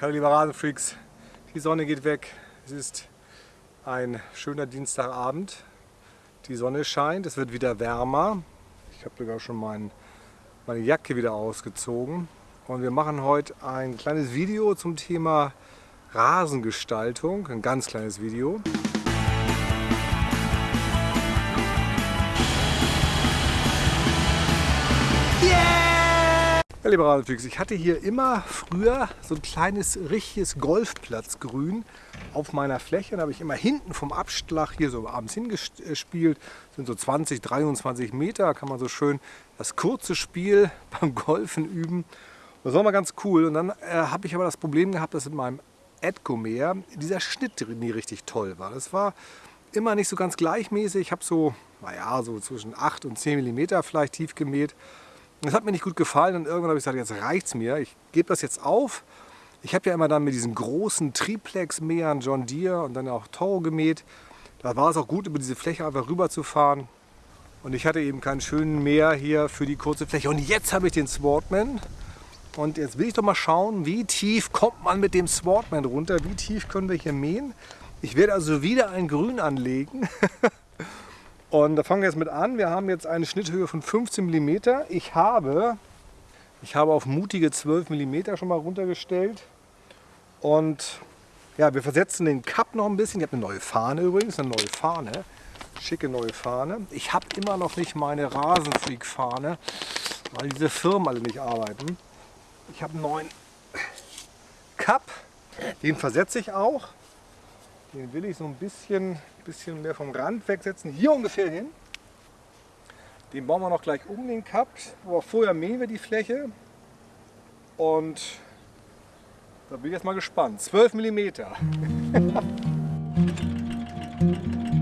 Hallo liebe Rasenfreaks, die Sonne geht weg. Es ist ein schöner Dienstagabend. Die Sonne scheint, es wird wieder wärmer. Ich habe sogar schon mein, meine Jacke wieder ausgezogen. Und wir machen heute ein kleines Video zum Thema Rasengestaltung. Ein ganz kleines Video. Ja, liebe ich hatte hier immer früher so ein kleines, richtiges Golfplatzgrün auf meiner Fläche. Da habe ich immer hinten vom Abschlag hier so abends hingespielt. Das sind so 20, 23 Meter, da kann man so schön das kurze Spiel beim Golfen üben. Das war mal ganz cool. Und dann äh, habe ich aber das Problem gehabt, dass in meinem Edcomer dieser Schnitt nie richtig toll war. Das war immer nicht so ganz gleichmäßig. Ich habe so, naja, so zwischen 8 und 10 mm vielleicht tief gemäht. Das hat mir nicht gut gefallen und irgendwann habe ich gesagt, jetzt reicht es mir. Ich gebe das jetzt auf. Ich habe ja immer dann mit diesen großen Triplex-Mähern John Deere und dann auch Toro gemäht. Da war es auch gut, über diese Fläche einfach rüber zu fahren. Und ich hatte eben keinen schönen Mäher hier für die kurze Fläche. Und jetzt habe ich den Swartman. Und jetzt will ich doch mal schauen, wie tief kommt man mit dem Swartman runter? Wie tief können wir hier mähen? Ich werde also wieder ein Grün anlegen. Und da fangen wir jetzt mit an. Wir haben jetzt eine Schnitthöhe von 15 mm. Ich habe, ich habe auf mutige 12 mm schon mal runtergestellt. Und ja, wir versetzen den Cup noch ein bisschen. Ich habe eine neue Fahne übrigens, eine neue Fahne. Schicke neue Fahne. Ich habe immer noch nicht meine Rasenfreak-Fahne, weil diese Firmen alle nicht arbeiten. Ich habe einen neuen Cup. Den versetze ich auch. Den will ich so ein bisschen, bisschen mehr vom Rand wegsetzen. Hier ungefähr hin. Den bauen wir noch gleich um den Cup. Aber vorher mähen wir die Fläche. Und da bin ich jetzt mal gespannt. 12 mm.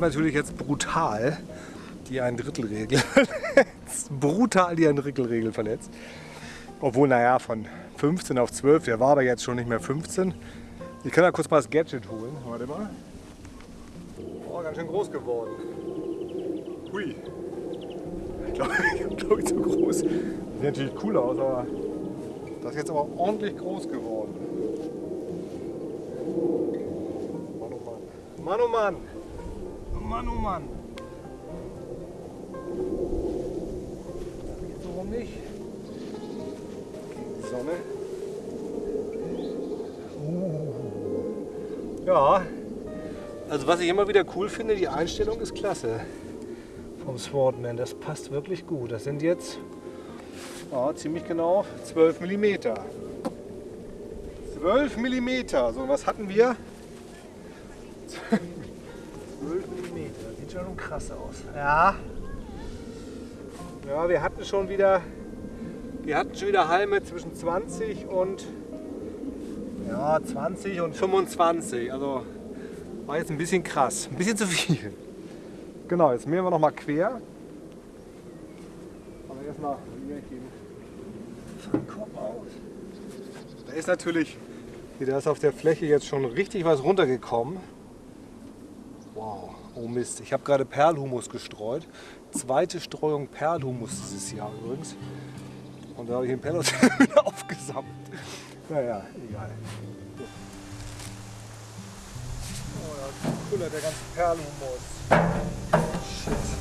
Habe natürlich jetzt brutal die ein Drittelregel verletzt. Brutal die ein Drittelregel verletzt. Obwohl, naja, von 15 auf 12, der war aber jetzt schon nicht mehr 15. Ich kann da kurz mal das Gadget holen. Warte mal. Oh, ganz schön groß geworden. Hui. Ich glaube, ich glaube, zu groß. Sieht natürlich cool aus, aber das ist jetzt aber ordentlich groß geworden. Mann, oh Mann. Mann, oh Mann. Mann, oh Mann. Jetzt warum nicht? Gegen die Sonne. Uh. Ja, also was ich immer wieder cool finde, die Einstellung ist klasse vom Swordman. Das passt wirklich gut. Das sind jetzt Ja, ziemlich genau 12 mm. 12 mm. So, was hatten wir? 12 mm. Sieht schon krass aus. Ja. Ja, wir hatten schon wieder, wir hatten schon wieder Halme zwischen 20 und ja, 20 und 25. Also war jetzt ein bisschen krass, ein bisschen zu viel. Genau, jetzt mähen wir noch mal quer. Aber erstmal hier geben. Kopf aus. Da ist natürlich, da ist auf der Fläche jetzt schon richtig was runtergekommen. Wow, oh Mist. Ich habe gerade Perlhumus gestreut. Zweite Streuung Perlhumus dieses Jahr übrigens. Und da habe ich den Perl wieder aufgesammelt. Naja, egal. Oh, da kullert der ganze Perlhumus. Shit.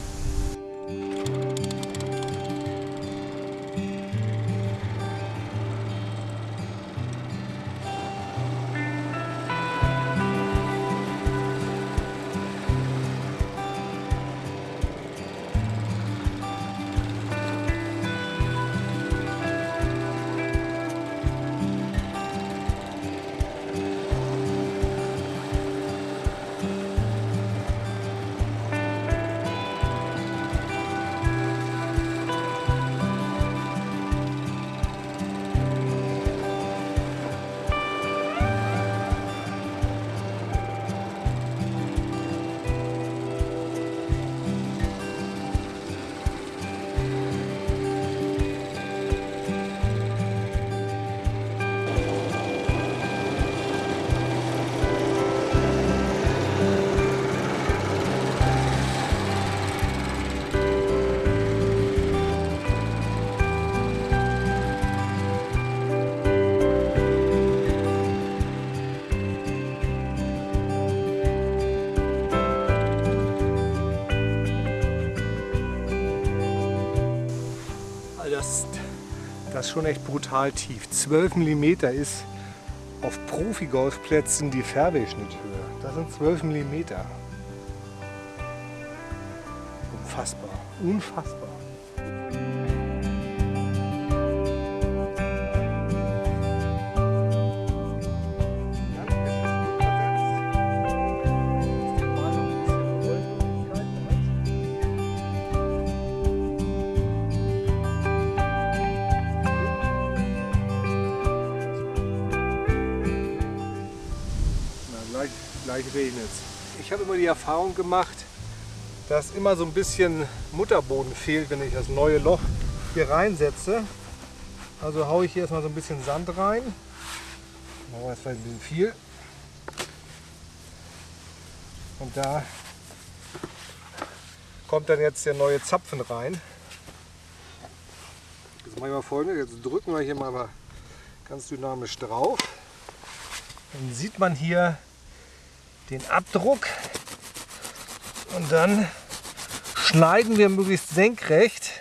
Das ist schon echt brutal tief. 12 mm ist auf Profi-Golfplätzen die Fairway-Schnitthöhe. Das sind 12 mm. Unfassbar. Unfassbar. Gleich, regnet es. Ich habe immer die Erfahrung gemacht, dass immer so ein bisschen Mutterboden fehlt, wenn ich das neue Loch hier reinsetze. Also haue ich hier erstmal so ein bisschen Sand rein. Machen wir jetzt vielleicht ein bisschen viel. Und da kommt dann jetzt der neue Zapfen rein. Jetzt machen wir folgendes, jetzt drücken wir hier mal ganz dynamisch drauf. Dann sieht man hier den Abdruck und dann schneiden wir möglichst senkrecht,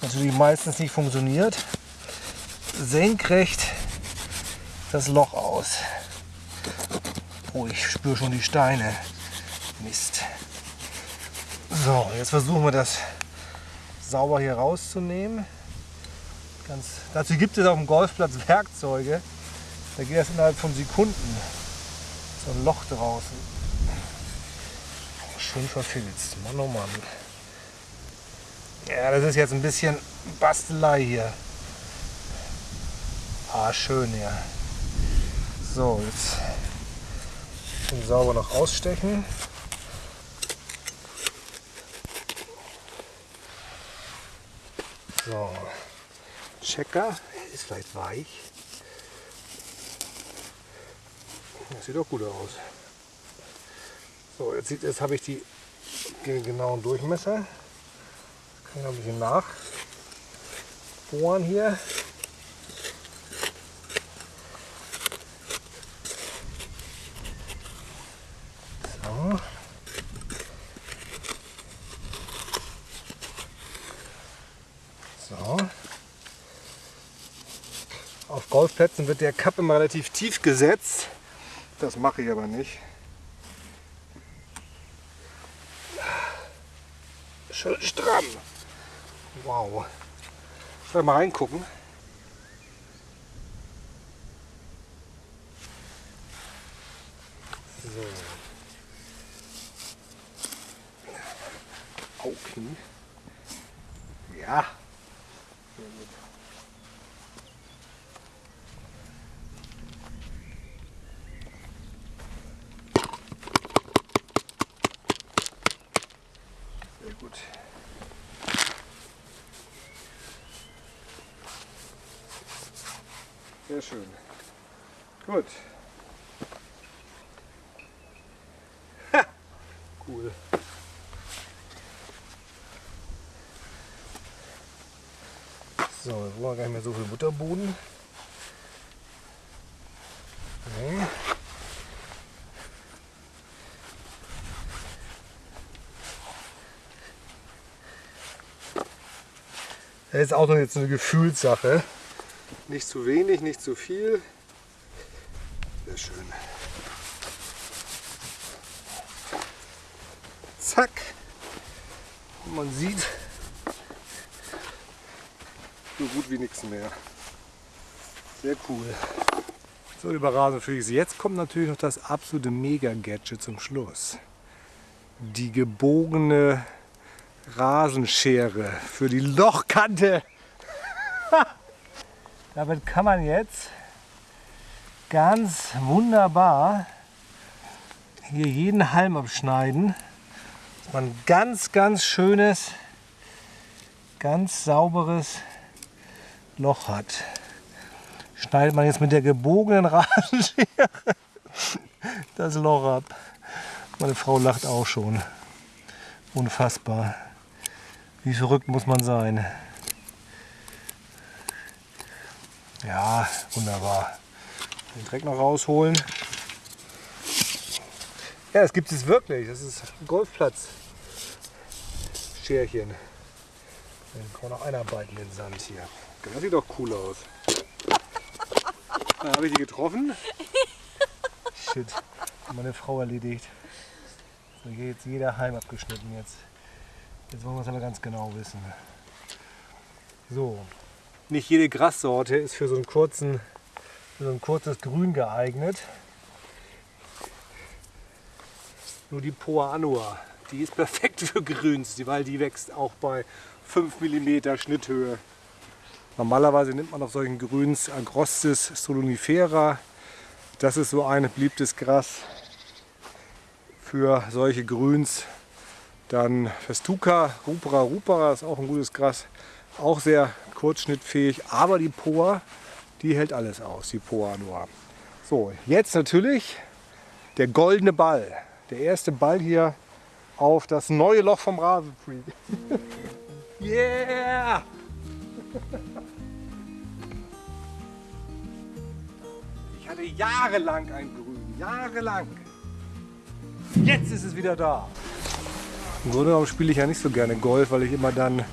was natürlich meistens nicht funktioniert, senkrecht das Loch aus. Oh, ich spüre schon die Steine. Mist. So, jetzt versuchen wir das sauber hier rauszunehmen. Ganz, dazu gibt es auf dem Golfplatz Werkzeuge. Da geht das innerhalb von Sekunden. So ein Loch draußen. Schön verfilzt. Mann, oh Mann. Ja, das ist jetzt ein bisschen Bastelei hier. Ah, schön, ja. So, jetzt schön sauber noch ausstechen. So, Checker ist vielleicht weich. Das sieht doch gut aus. So, jetzt, sieht- jetzt habe ich die genauen Durchmesser. Jetzt kann ich noch ein bisschen nachbohren hier. Auf Golfplätzen wird der Cup immer relativ tief gesetzt. Das mache ich aber nicht. Schön stramm. Wow. Soll ich mal reingucken? So. Au. Ja. Sehr gut. Sehr gut. Sehr schön. Gut. Ha! Cool. So, jetzt wollen wir gar nicht mehr so viel Butterboden. Nee. Das ist auch noch jetzt eine Gefühlssache. Nicht zu wenig, nicht zu viel. Sehr schön. Zack. Und man sieht so gut wie nichts mehr. Sehr cool. So, lieber Rasenfreaks, jetzt kommt natürlich noch das absolute Mega-Gadget zum Schluss. Die gebogene Rasenschere für die Lochkante. Damit kann man jetzt ganz wunderbar hier jeden Halm abschneiden. Dass man ein ganz, ganz schönes, ganz sauberes Loch hat. Schneidet man jetzt mit der gebogenen Rasenschere das Loch ab. Meine Frau lacht auch schon. Unfassbar. Wie verrückt muss man sein. Ja, wunderbar. Den Dreck noch rausholen. Ja, das gibt es wirklich. Das ist ein Golfplatz. Scherchen. Dann kann man noch einarbeiten in den Sand hier. Das sieht doch cool aus. Da habe ich die getroffen. Shit. Meine Frau erledigt. So, hier jetzt jeder Halm abgeschnitten jetzt. Jetzt wollen wir es aber ganz genau wissen. So, nicht jede Grassorte ist für so, einen kurzen, so ein kurzes Grün geeignet. Nur die Poa annua, die ist perfekt für Grüns, weil die wächst auch bei 5 mm Schnitthöhe. Normalerweise nimmt man auf solchen Grüns Agrostis solonifera. Das ist so ein beliebtes Gras für solche Grüns. Dann Festuca rupera rupera ist auch ein gutes Gras. Auch sehr kurzschnittfähig, aber die Poa, die hält alles aus, die Poa nur. So, jetzt natürlich der goldene Ball. Der erste Ball hier auf das neue Loch vom Rasenfreak. yeah! Ich hatte jahrelang ein Grün, jahrelang. Jetzt ist es wieder da. Im Grunde genommen spiele ich ja nicht so gerne Golf, weil ich immer dann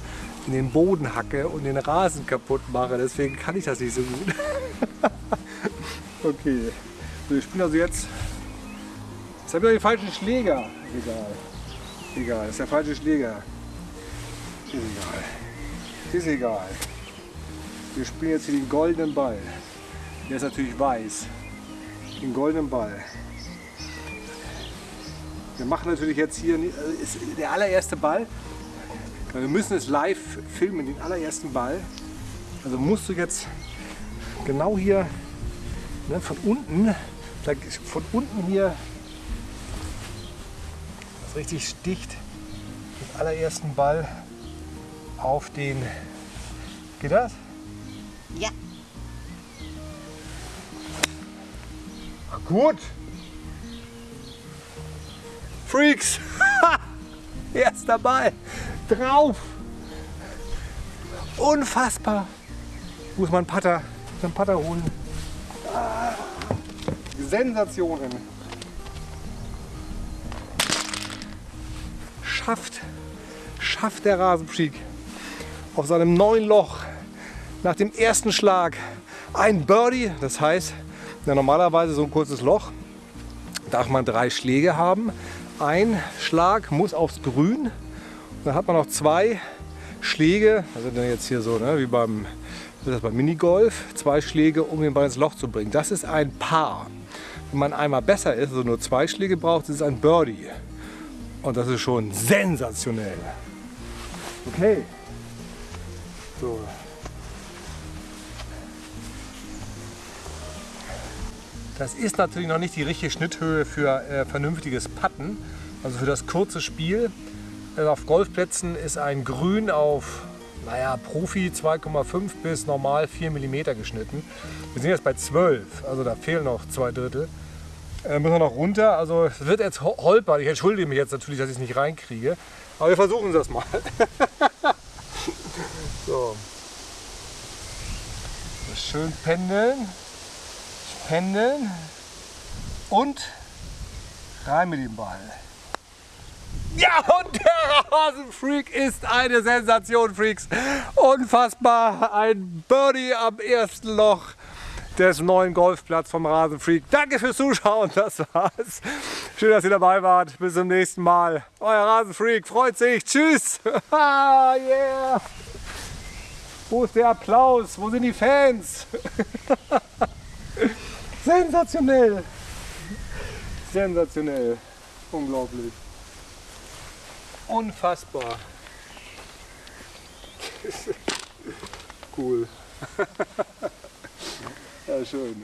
in den Boden hacke und den Rasen kaputt mache. Deswegen kann ich das nicht so gut. okay. So, ich spiele also jetzt. Jetzt habe ich den falschen Schläger. Egal. Egal, das ist der falsche Schläger. Ist egal. Ist egal. Wir spielen jetzt hier den goldenen Ball. Der ist natürlich weiß. Den goldenen Ball. Wir machen natürlich jetzt hier ist der allererste Ball. Wir müssen es live filmen, den allerersten Ball. Also musst du jetzt genau hier ne, von unten, von unten hier das richtig sticht, den allerersten Ball auf den. Geht das? Ja. Ach, gut. Freaks! Erster Ball drauf. Unfassbar. Muss man Putter, einen Putter holen. Ah, Sensationen. Schafft, schafft der Rasenfreak auf seinem neuen Loch nach dem ersten Schlag ein Birdie. Das heißt, ja, normalerweise so ein kurzes Loch darf man drei Schläge haben. Ein Schlag muss aufs Grün dann hat man noch zwei Schläge, also dann jetzt hier so, ne, wie beim, beim Minigolf, zwei Schläge, um den Ball ins Loch zu bringen. Das ist ein Paar. Wenn man einmal besser ist, also nur zwei Schläge braucht, ist es ein Birdie. Und das ist schon sensationell. Okay. So. Das ist natürlich noch nicht die richtige Schnitthöhe für äh, vernünftiges Patten, also für das kurze Spiel. Also auf Golfplätzen ist ein Grün auf naja, Profi 2,5 bis normal 4 mm geschnitten. Wir sind jetzt bei 12, also da fehlen noch zwei Drittel. Äh, müssen wir noch runter, also es wird jetzt holpern. Ich entschuldige mich jetzt natürlich, dass ich es nicht reinkriege. Aber wir versuchen das mal. so. Schön pendeln, pendeln und rein mit dem Ball. Ja, und der Rasenfreak ist eine Sensation, Freaks. Unfassbar. Ein Birdie am ersten Loch des neuen Golfplatzes vom Rasenfreak. Danke fürs Zuschauen. Das war's. Schön, dass ihr dabei wart. Bis zum nächsten Mal. Euer Rasenfreak freut sich. Tschüss. yeah. Wo ist der Applaus? Wo sind die Fans? Sensationell. Sensationell. Unglaublich. Unfassbar. cool. ja, schön.